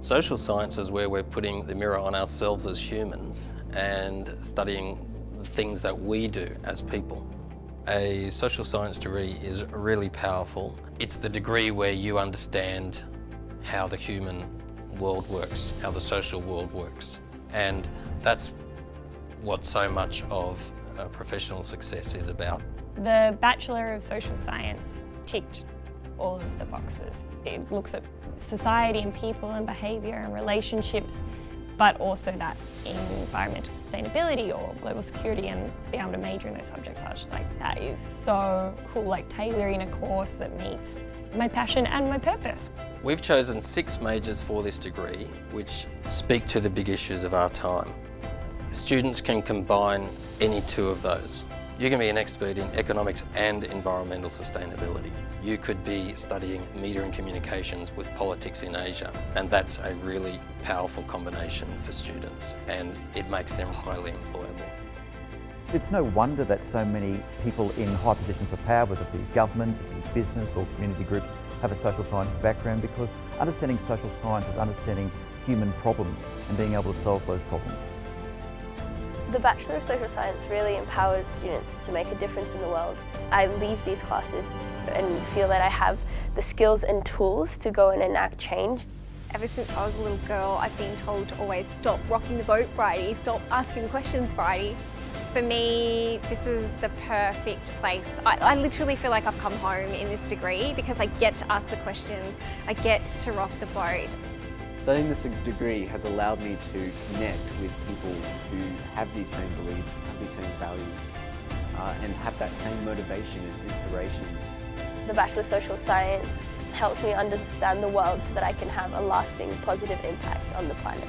Social science is where we're putting the mirror on ourselves as humans and studying the things that we do as people. A social science degree is really powerful. It's the degree where you understand how the human world works, how the social world works. And that's what so much of professional success is about. The Bachelor of Social Science ticked all of the boxes. It looks at society and people and behaviour and relationships, but also that environmental sustainability or global security and being able to major in those subjects. I was just like, that is so cool, like tailoring a course that meets my passion and my purpose. We've chosen six majors for this degree which speak to the big issues of our time. Students can combine any two of those. You can be an expert in economics and environmental sustainability. You could be studying media and communications with politics in Asia, and that's a really powerful combination for students, and it makes them highly employable. It's no wonder that so many people in high positions of power, whether it be government, business or community groups, have a social science background because understanding social science is understanding human problems and being able to solve those problems. The Bachelor of Social Science really empowers students to make a difference in the world. I leave these classes and feel that I have the skills and tools to go and enact change. Ever since I was a little girl, I've been told to always stop rocking the boat, Bridie, stop asking questions, Bridie. For me, this is the perfect place. I, I, literally feel like I've come home in this degree because I get to ask the questions, I get to rock the boat. Studying this degree has allowed me to connect with people who have these same beliefs, have these same values, uh, and have that same motivation and inspiration. The Bachelor of Social Science helps me understand the world so that I can have a lasting positive impact on the planet.